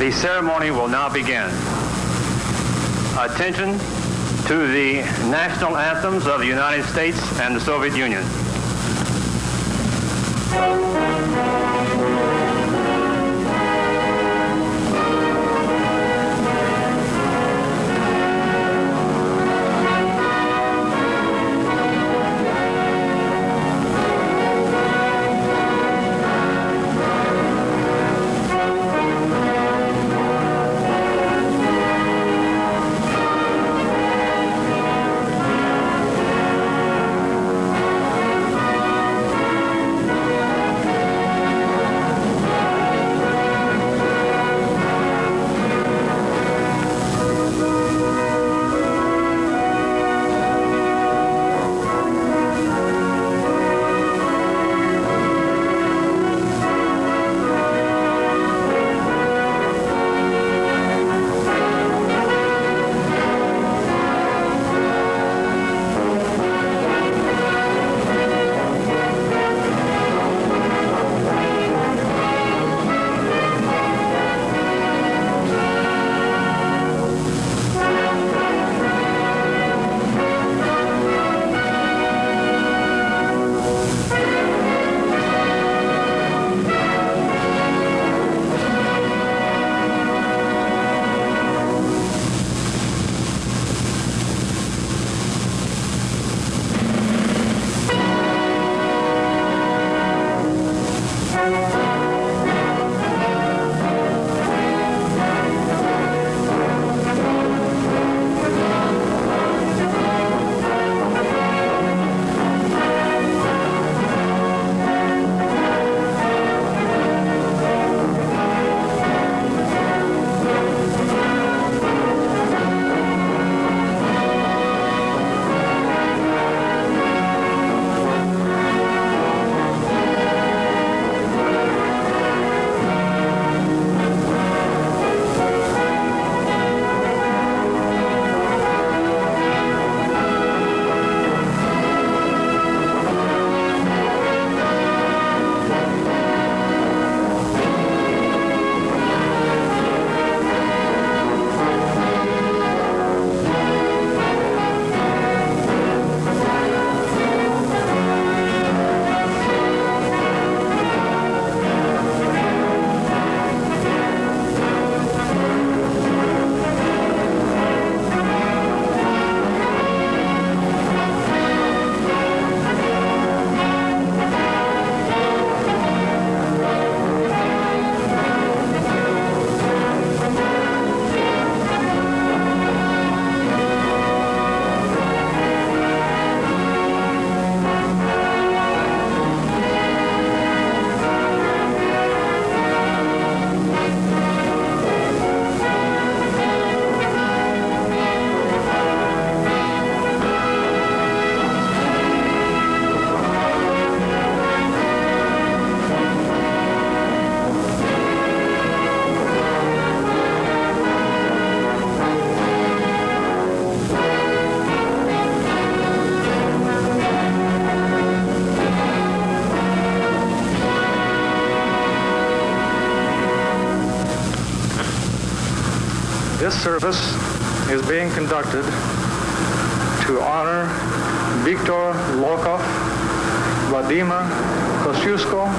The ceremony will now begin. Attention to the national anthems of the United States and the Soviet Union. This service is being conducted to honor Viktor Lokhov, Vladimir Kostyushko,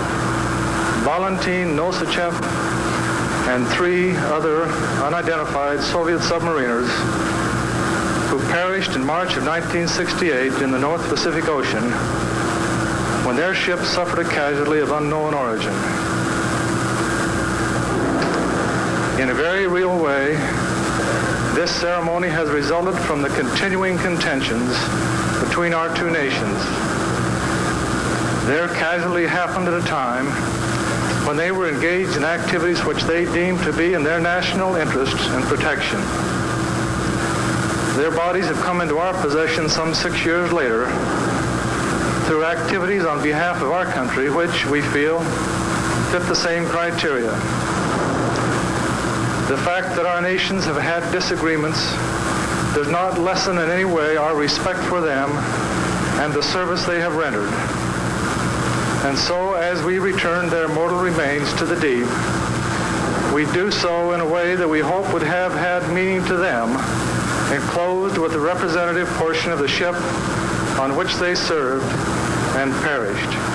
Valentin Nosachev, and three other unidentified Soviet submariners who perished in March of 1968 in the North Pacific Ocean when their ship suffered a casualty of unknown origin. In a very real way, this ceremony has resulted from the continuing contentions between our two nations. Their casualty happened at a time when they were engaged in activities which they deemed to be in their national interests and protection. Their bodies have come into our possession some six years later through activities on behalf of our country which we feel fit the same criteria. The fact that our nations have had disagreements does not lessen in any way our respect for them and the service they have rendered. And so, as we return their mortal remains to the deep, We do so in a way that we hope would have had meaning to them, enclosed with the representative portion of the ship on which they served and perished.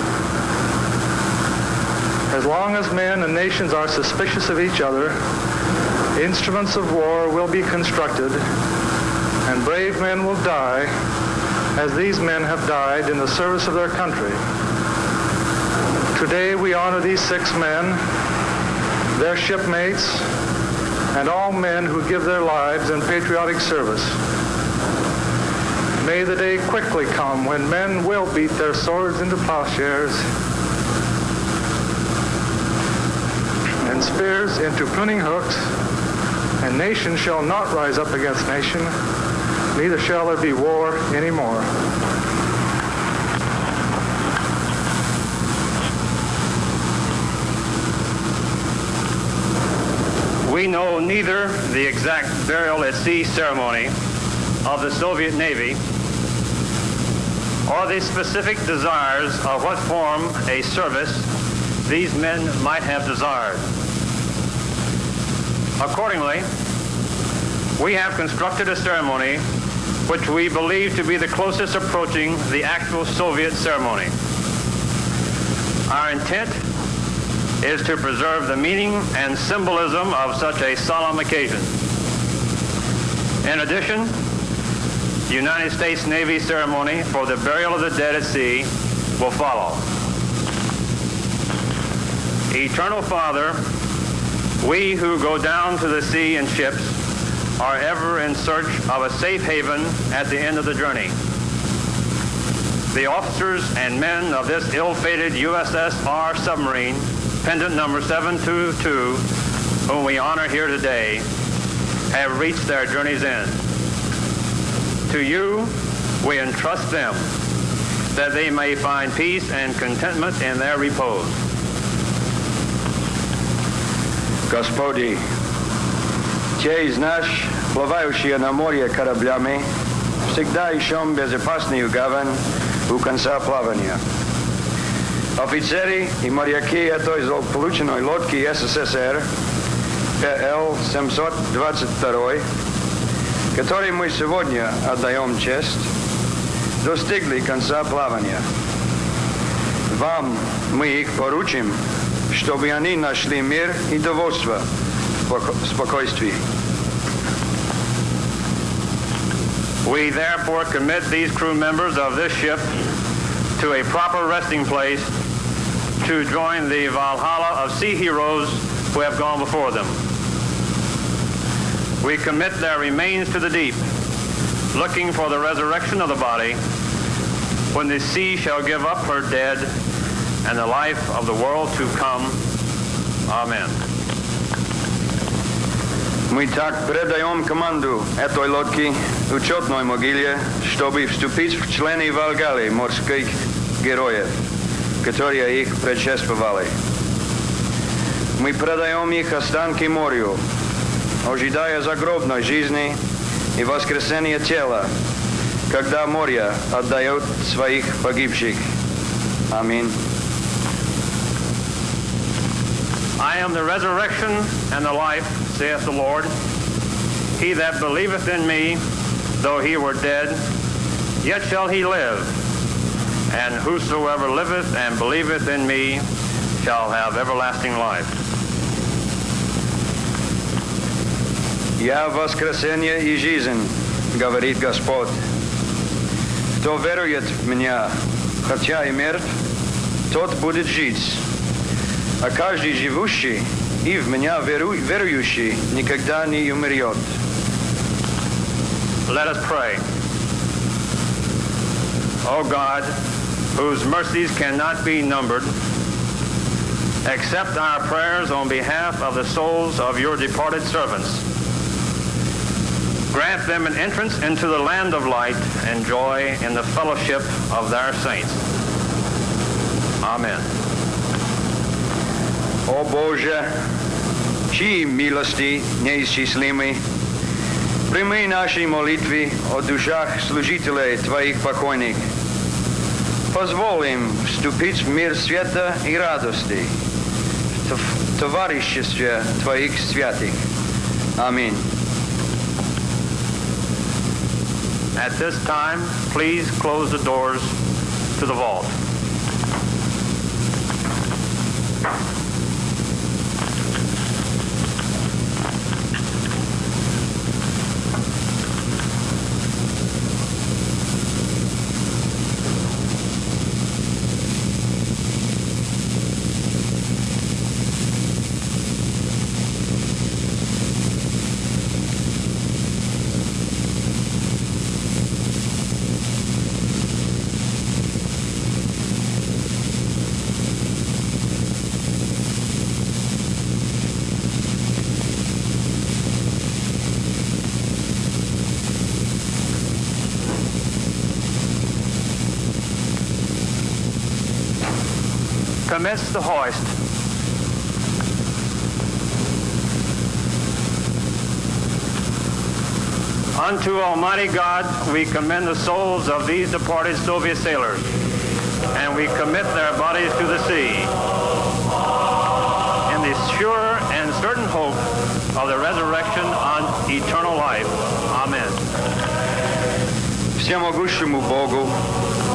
As long as men and nations are suspicious of each other, instruments of war will be constructed, and brave men will die as these men have died in the service of their country. Today we honor these six men, their shipmates, and all men who give their lives in patriotic service. May the day quickly come when men will beat their swords into plowshares and spears into pruning hooks, and nation shall not rise up against nation, neither shall there be war anymore. We know neither the exact burial at sea ceremony of the Soviet Navy or the specific desires of what form a service these men might have desired. Accordingly, we have constructed a ceremony which we believe to be the closest approaching the actual Soviet ceremony. Our intent is to preserve the meaning and symbolism of such a solemn occasion. In addition, the United States Navy ceremony for the burial of the dead at sea will follow. Eternal Father, we who go down to the sea in ships are ever in search of a safe haven at the end of the journey. The officers and men of this ill-fated USSR submarine pendant number 722, whom we honor here today, have reached their journey's end. To you, we entrust them that they may find peace and contentment in their repose. Господи, те из нас, плавающие на море кораблями, всегда ищем безопасную гавань у конца плавания. Офицеры и моряки этой злополученной лодки СССР ПЛ-722, которой мы сегодня отдаем честь, достигли конца плавания. Вам мы их поручим, чтобы они нашли мир и довольство в спокойствии. We therefore commit these crew members of this ship to a proper resting place to join the Valhalla of sea heroes who have gone before them. We commit their remains to the deep, looking for the resurrection of the body when the sea shall give up her dead and the life of the world to come. Amen. Мы так предаем команду этой лодки учетной могиле, чтобы вступить в члены Валгали морских героев, которые их предшествовали. Мы предаем их останки морю, ожидая загробной жизни и воскресения тела, когда море отдает своих погибших. Аминь. I am the resurrection and the life, saith the Lord. He that believeth in me, though he were dead, yet shall he live. And whosoever liveth and believeth in me shall have everlasting life. Я воскресение и жизнь, говорит Господь. Кто верует в меня, хотя и мертв, тот будет жить. А каждый живущий и в меня веру, верующий никогда не умрет. Let us pray. O God, whose mercies cannot be numbered, accept our prayers on behalf of the souls of your departed servants. Grant them an entrance into the land of light and joy in the fellowship of their saints. Amen. О Боже, чьи милости неисчислимы, прими наши молитвы о душах служителей Твоих покойных. Позволь им вступить в мир света и радости, в в товариществе Твоих святых. Аминь. At this time, please close the doors to the vault. Commence the hoist. Unto Almighty God we commend the souls of these departed Soviet sailors, and we commit their bodies to the sea. In the sure and certain hope of the resurrection Всемогущему Богу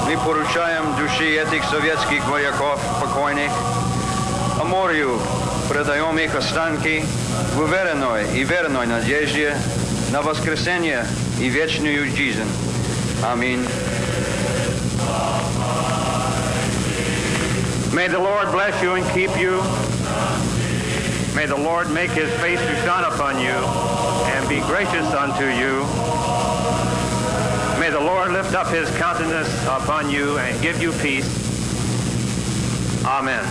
мы поручаем души этих советских вояков покойных, а морю предаем их останки в уверенной и верной надежде на воскресение и вечную жизнь. Аминь. May the Lord bless you and keep you. May the Lord make his face to shine upon you and be gracious unto you. May the Lord lift up his countenance upon you and give you peace. Amen.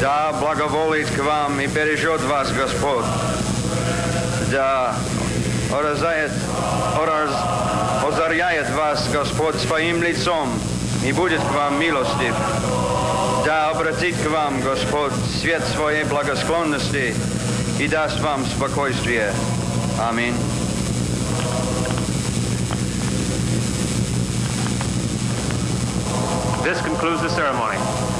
Да благоволит к вам и бережет вас Господь. Да оразает, ораз, озаряет вас Господь своим лицом и будет к вам милостив. Да обратит к вам Господь свет своей благосклонности и даст вам спокойствие. Аминь. This concludes the ceremony.